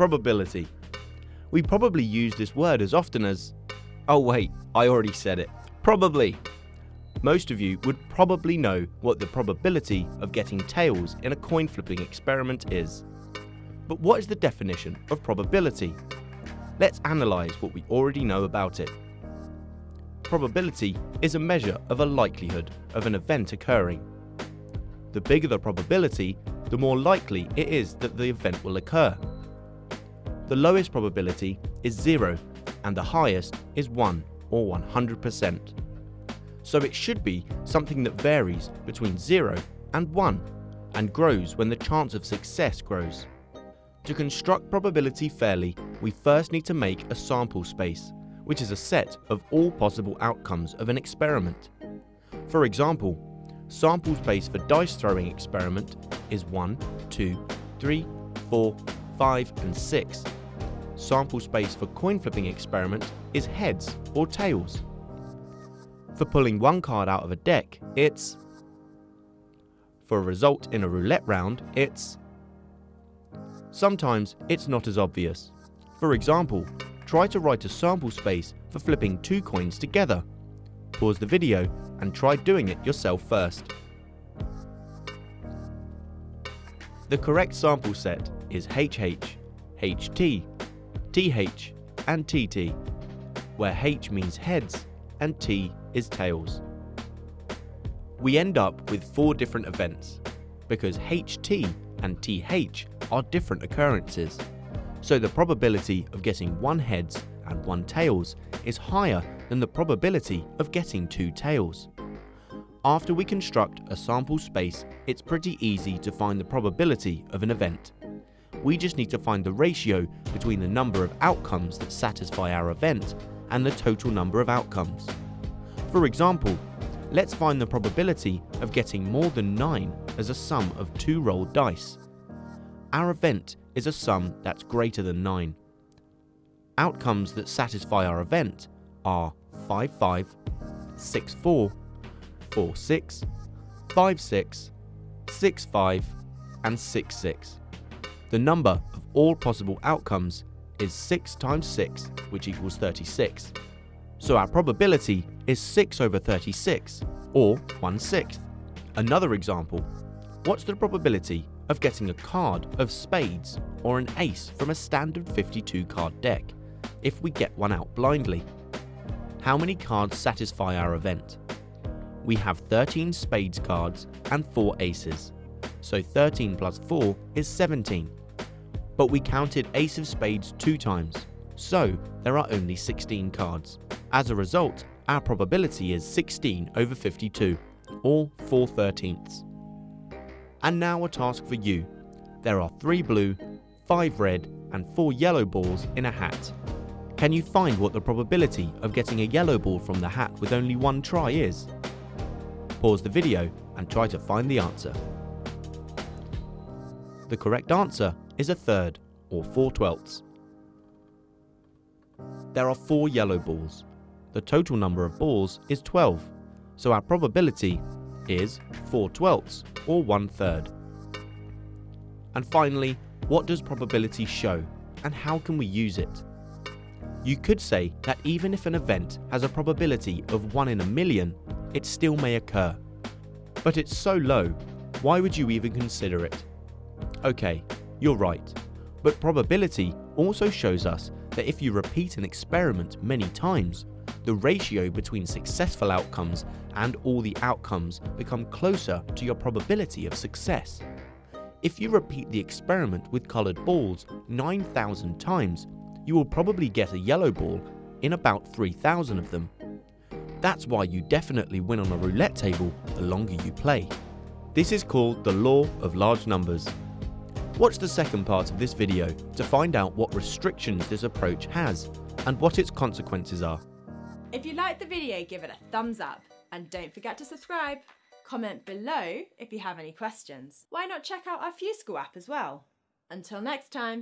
Probability. We probably use this word as often as, oh wait, I already said it, probably. Most of you would probably know what the probability of getting tails in a coin flipping experiment is. But what is the definition of probability? Let's analyse what we already know about it. Probability is a measure of a likelihood of an event occurring. The bigger the probability, the more likely it is that the event will occur. The lowest probability is 0 and the highest is 1 or 100%. So it should be something that varies between 0 and 1 and grows when the chance of success grows. To construct probability fairly, we first need to make a sample space, which is a set of all possible outcomes of an experiment. For example, sample space for dice throwing experiment is 1, 2, 3, 4, 5 and 6. Sample space for coin flipping experiment is heads or tails. For pulling one card out of a deck, it's for a result in a roulette round, it's Sometimes it's not as obvious. For example, try to write a sample space for flipping two coins together. Pause the video and try doing it yourself first. The correct sample set is HH, HT, TH and TT, where H means heads and T is tails. We end up with four different events, because HT and TH are different occurrences, so the probability of getting one heads and one tails is higher than the probability of getting two tails. After we construct a sample space, it's pretty easy to find the probability of an event. We just need to find the ratio between the number of outcomes that satisfy our event and the total number of outcomes. For example, let's find the probability of getting more than 9 as a sum of two rolled dice. Our event is a sum that's greater than 9. Outcomes that satisfy our event are 5 5, 6 4, 4 6, 5 6, 6 5 and 6 6. The number of all possible outcomes is 6 times 6 which equals 36. So our probability is 6 over 36 or 1 sixth. Another example, what's the probability of getting a card of spades or an ace from a standard 52 card deck if we get one out blindly. How many cards satisfy our event? We have 13 spades cards and 4 aces, so 13 plus 4 is 17. But we counted ace of spades two times, so there are only 16 cards. As a result, our probability is 16 over 52, or 4 thirteenths. And now a task for you. There are 3 blue, 5 red and 4 yellow balls in a hat. Can you find what the probability of getting a yellow ball from the hat with only one try is? Pause the video and try to find the answer. The correct answer is a third, or 4 twelfths. There are 4 yellow balls. The total number of balls is 12, so our probability is 4 twelfths or 1 third. And finally, what does probability show and how can we use it? You could say that even if an event has a probability of 1 in a million, it still may occur. But it's so low, why would you even consider it? Okay, you're right, but probability also shows us that if you repeat an experiment many times, the ratio between successful outcomes and all the outcomes become closer to your probability of success. If you repeat the experiment with coloured balls 9,000 times, you will probably get a yellow ball in about 3,000 of them. That's why you definitely win on a roulette table the longer you play. This is called the law of large numbers. Watch the second part of this video to find out what restrictions this approach has and what its consequences are. If you liked the video, give it a thumbs up and don't forget to subscribe. Comment below if you have any questions. Why not check out our FuseSchool app as well? Until next time.